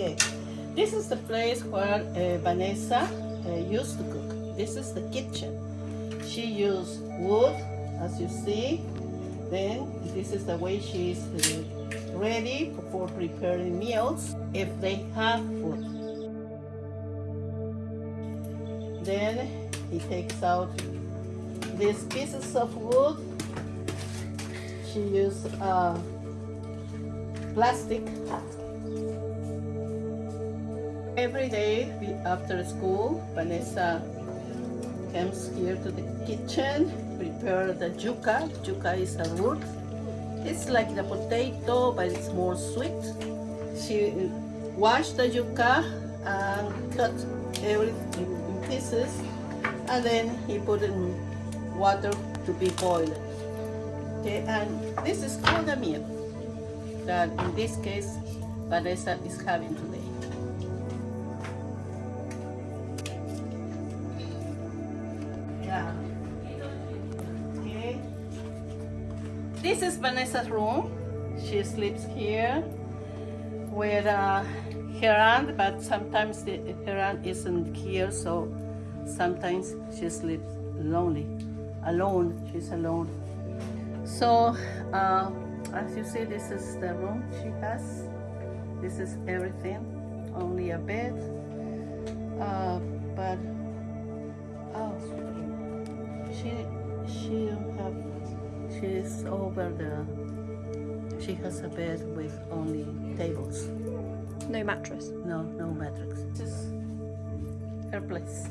Okay, this is the place where uh, Vanessa uh, used to cook. This is the kitchen. She used wood, as you see. Then this is the way she's uh, ready for preparing meals if they have food. Then he takes out these pieces of wood. She used uh, plastic Every day after school, Vanessa comes here to the kitchen, prepare the yuca. Yuca is a root. It's like the potato, but it's more sweet. She wash the yuca and cut everything in pieces, and then he put in water to be boiled. Okay, and this is all the meal that in this case Vanessa is having This is Vanessa's room. She sleeps here with uh, her aunt, but sometimes the, her aunt isn't here, so sometimes she sleeps lonely, alone. She's alone. So, uh, as you see, this is the room she has. This is everything, only a bed. Uh, but oh, she. She's over the. She has a bed with only tables. No mattress. No, no mattress. Is her place.